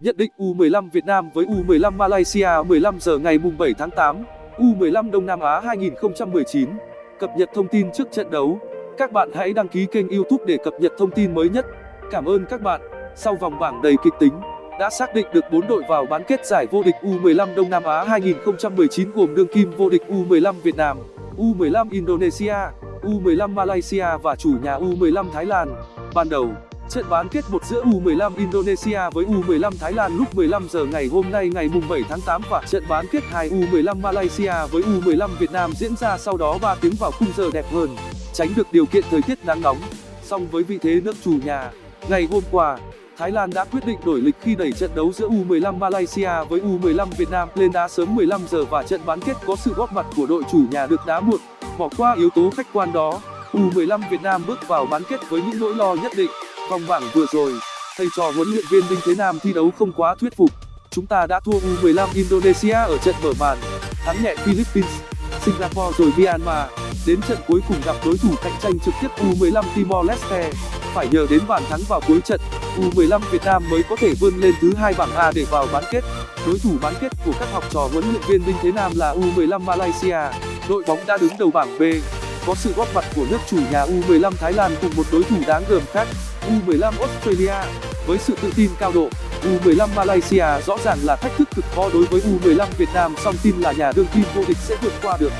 Nhận định U15 Việt Nam với U15 Malaysia 15 giờ ngày 7 tháng 8, U15 Đông Nam Á 2019. Cập nhật thông tin trước trận đấu. Các bạn hãy đăng ký kênh YouTube để cập nhật thông tin mới nhất. Cảm ơn các bạn. Sau vòng bảng đầy kịch tính, đã xác định được 4 đội vào bán kết giải vô địch U15 Đông Nam Á 2019 gồm đương kim vô địch U15 Việt Nam, U15 Indonesia, U15 Malaysia và chủ nhà U15 Thái Lan. Ban đầu, trận bán kết một giữa U15 Indonesia với U15 Thái Lan lúc 15 giờ ngày hôm nay ngày mùng 7 tháng 8 và trận bán kết 2 U15 Malaysia với U15 Việt Nam diễn ra sau đó 3 tiếng vào khung giờ đẹp hơn, tránh được điều kiện thời tiết nắng nóng. Song với vị thế nước chủ nhà, ngày hôm qua, Thái Lan đã quyết định đổi lịch khi đẩy trận đấu giữa U15 Malaysia với U15 Việt Nam lên đá sớm 15 giờ và trận bán kết có sự góp mặt của đội chủ nhà được đá muộn. Bỏ qua yếu tố khách quan đó, U15 Việt Nam bước vào bán kết với những nỗi lo nhất định. Vòng bảng vừa rồi, thầy trò huấn luyện viên Đinh Thế Nam thi đấu không quá thuyết phục. Chúng ta đã thua U15 Indonesia ở trận mở màn, thắng nhẹ Philippines, Singapore rồi Myanmar. Đến trận cuối cùng gặp đối thủ cạnh tranh trực tiếp U15 Timor Leste, phải nhờ đến bàn thắng vào cuối trận, U15 Việt Nam mới có thể vươn lên thứ hai bảng A để vào bán kết. Đối thủ bán kết của các học trò huấn luyện viên Đinh Thế Nam là U15 Malaysia. Đội bóng đã đứng đầu bảng B, có sự góp mặt của nước chủ nhà U15 Thái Lan cùng một đối thủ đáng gờm khác, U15 Australia. Với sự tự tin cao độ, U15 Malaysia rõ ràng là thách thức cực khó đối với U15 Việt Nam song tin là nhà đương kim vô địch sẽ vượt qua được.